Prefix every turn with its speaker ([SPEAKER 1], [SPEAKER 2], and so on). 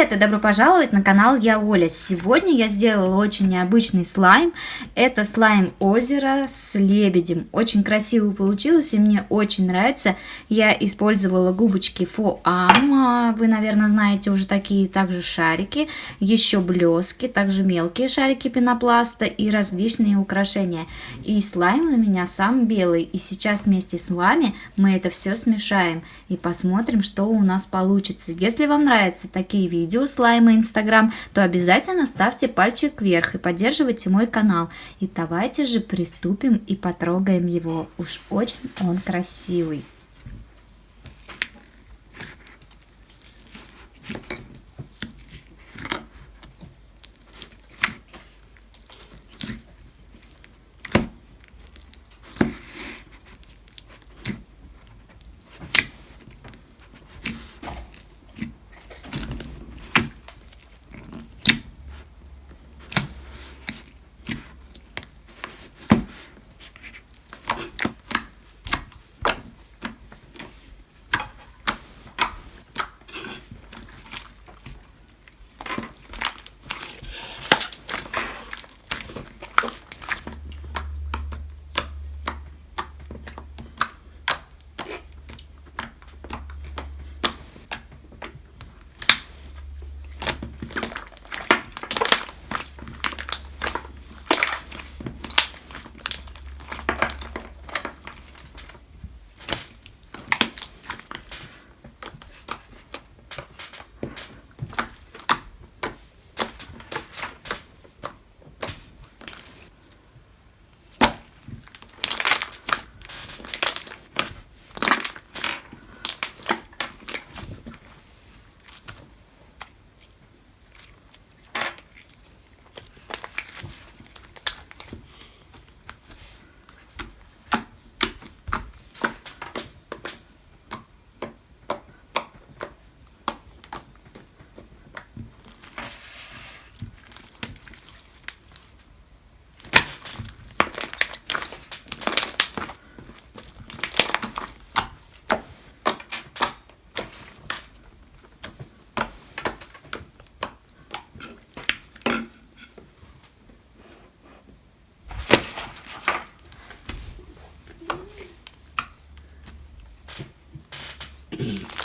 [SPEAKER 1] привет и добро пожаловать на канал Я Оля. Сегодня я сделала очень необычный слайм. Это слайм озера с лебедем. Очень красиво получилось и мне очень нравится. Я использовала губочки Фоам. Вы, наверное, знаете уже такие также шарики. Еще блески, также мелкие шарики пенопласта и различные украшения. И слайм у меня сам белый. И сейчас вместе с вами мы это все смешаем и посмотрим, что у нас получится. Если вам нравятся такие видео слайма Инстаграм, то обязательно ставьте пальчик вверх и поддерживайте мой канал. И давайте же приступим и потрогаем его. Уж очень он красивый. Mm-hmm.